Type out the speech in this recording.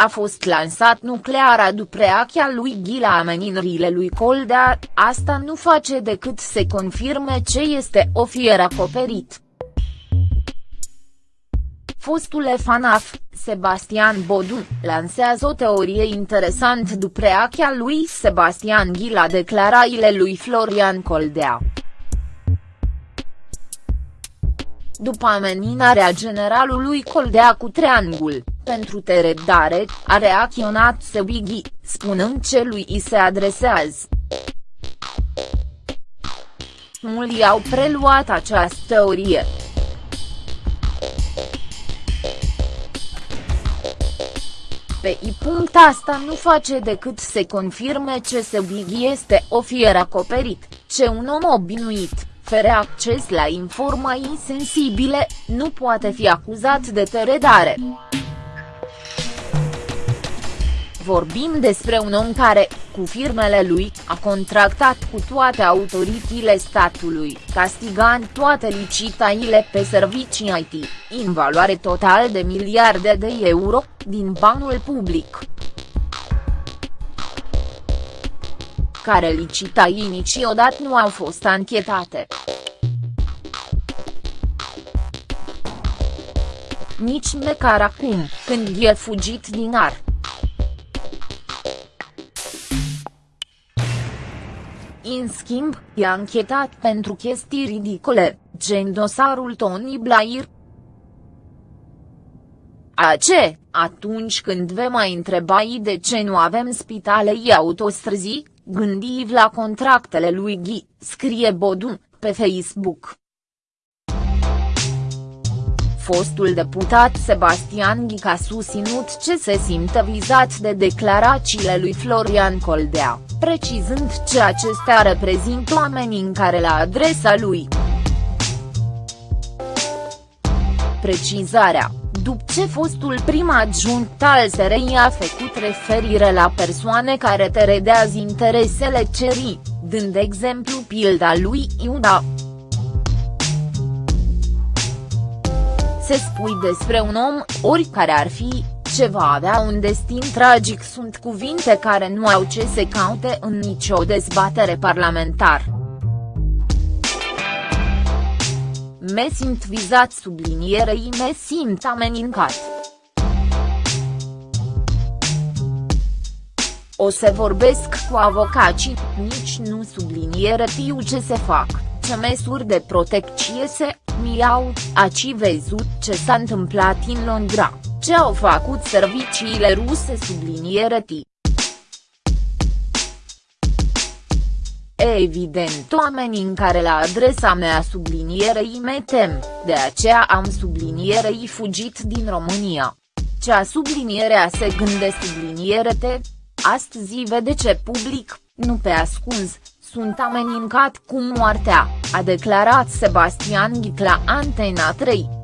a fost lansat nucleara după reacția lui Ghi la ameninările lui Coldea, asta nu face decât să confirme ce este o fier acoperit. Fostul FANAF, Sebastian Bodu, lansează o teorie interesant după reacția lui Sebastian Ghi la declarațiile lui Florian Coldea. După ameninarea generalului Coldea cu triangul, pentru teredare, a reacționat Sebighi, spunând ce lui îi se adresează. Mulți au preluat această teorie. Pe i punct asta nu face decât să confirme ce Sebighi este o fier acoperit, ce un om obinuit, fără acces la informații sensibile, nu poate fi acuzat de teredare. Vorbim despre un om care, cu firmele lui, a contractat cu toate autoritățile statului, castigând toate licitațiile pe servicii IT, în valoare total de miliarde de euro, din banul public. care licitații niciodată nu au fost anchetate. Nici măcar acum, când e fugit din ar. În schimb, e anchetat pentru chestii ridicole, gen dosarul Tony Blair. A ce, atunci când vă mai întrebai de ce nu avem spitale autostrăzi, gândiți la contractele lui Ghi, scrie Bodun, pe Facebook. Fostul deputat Sebastian Ghic a susținut ce se simte vizat de declarațiile lui Florian Coldea, precizând ce acestea reprezintă o amenințare la adresa lui. Precizarea după ce fostul prim adjunct al SRI a făcut referire la persoane care teredează interesele cerii, dând exemplu pilda lui Iuda. Se spui despre un om, oricare ar fi, ce va avea un destin tragic sunt cuvinte care nu au ce să caute în nicio dezbatere parlamentară. Me simt vizat sublinierei me simt amenincat. O să vorbesc cu avocații, nici nu subliniere tiu ce se fac, ce măsuri de protecție se mi-au, aci văzut ce s-a întâmplat în Londra, ce au făcut serviciile ruse subliniere ti. E evident oamenii care la adresa mea sublinierei me tem, de aceea am sublinierei fugit din România. Cea sublinierea se gânde subliniere te, astăzi vede ce public, nu pe ascuns, sunt amenincat cu moartea, a declarat Sebastian Ghit la Antena 3.